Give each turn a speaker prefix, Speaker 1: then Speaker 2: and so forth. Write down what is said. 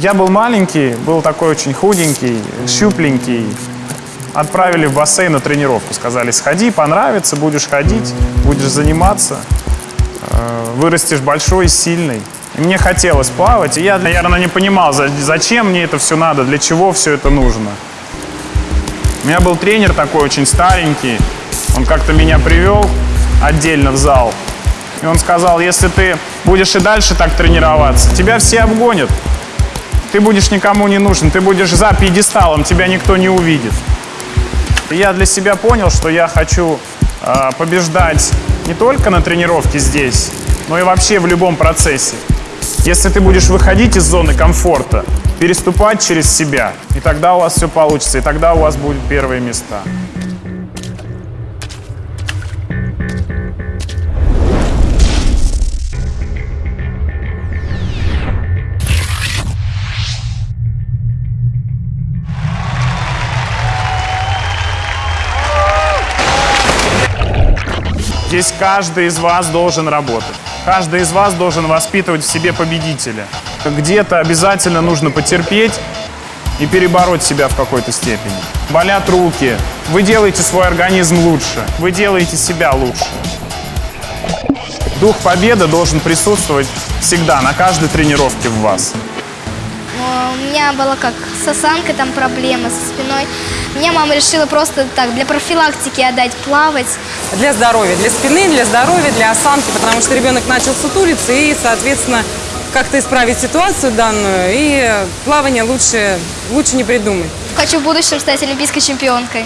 Speaker 1: Я был маленький, был такой очень худенький, щупленький. Отправили в бассейн на тренировку. Сказали, сходи, понравится, будешь ходить, будешь заниматься. э, Вырастешь большой сильный. И мне хотелось плавать, и я, наверное, не понимал, за- зачем мне это все надо, для чего все это нужно. У меня был тренер такой очень старенький. Он как-то меня привел отдельно в зал. И он сказал, если ты будешь и дальше так тренироваться, тебя все обгонят. Ты будешь никому не нужен, ты будешь за пьедесталом, тебя никто не увидит. И я для себя понял, что я хочу э, побеждать не только на тренировке здесь, но и вообще в любом процессе. Если ты будешь выходить из зоны комфорта, переступать через себя, и тогда у вас все получится, и тогда у вас будут первые места. Здесь каждый из вас должен работать. Каждый из вас должен воспитывать в себе победителя. Где-то обязательно нужно потерпеть и перебороть себя в какой-то степени. Болят руки. Вы делаете свой организм лучше. Вы делаете себя лучше. Дух победы должен присутствовать всегда, на каждой тренировке в вас.
Speaker 2: У меня было как с осанкой там проблемы, со спиной. Мне мама решила просто так, для профилактики отдать плавать.
Speaker 3: Для здоровья, для спины, для здоровья, для осанки, потому что ребенок начал сутулиться и, соответственно, как-то исправить ситуацию данную, и плавание лучше, лучше не придумать.
Speaker 2: Хочу в будущем стать олимпийской чемпионкой.